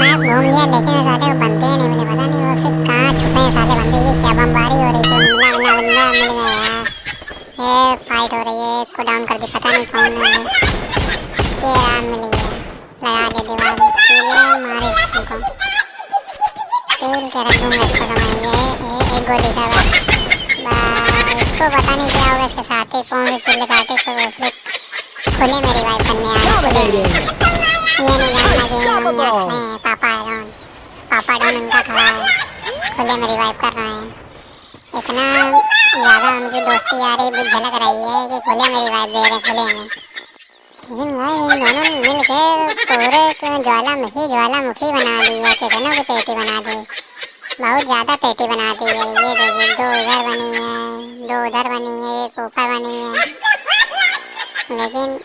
मैं घूम लिया लेकिन वो साले बनते ही नहीं, मुझे पता नहीं वो सिर्फ़ कहाँ छुपे हैं साले बंदे ये क्या बमबारी हो रही थी मिला मिला बंदा मिल गया यार ये फाइट हो रही है को डाउन कर दी, पता नहीं कौन है शेर मिल गया लगा दे दीवार पीले मारे इसको। तेल के रख दूँगा इसको मैं ये, ये- एक गोली का बस इसको पता नहीं क्या होगा, इसके साथ ही फ़ोन से चिल्ले काटे को उसने खुले में रिवाइव करने आया में। ये नहीं जानना कि हम हैं डॉन पापा डॉन उनका खड़ा है खुले में रिवाइव कर रहे हैं। इतना ज़्यादा उनकी दोस्ती यारी भी झलक रही है कि खुले में रिवाइव दे रहे हैं, खुले में। लेकिन भाई दोनों मिल के पूरे ज्वालामुखी ज्वालामुखी बना दी है, कितनों की पेटी बना दी। बहुत ज़्यादा पेटी बना दी है। ये देखिए, दो इधर बनी है, दो उधर बनी है, एक ऊपर बनी है। लेकिन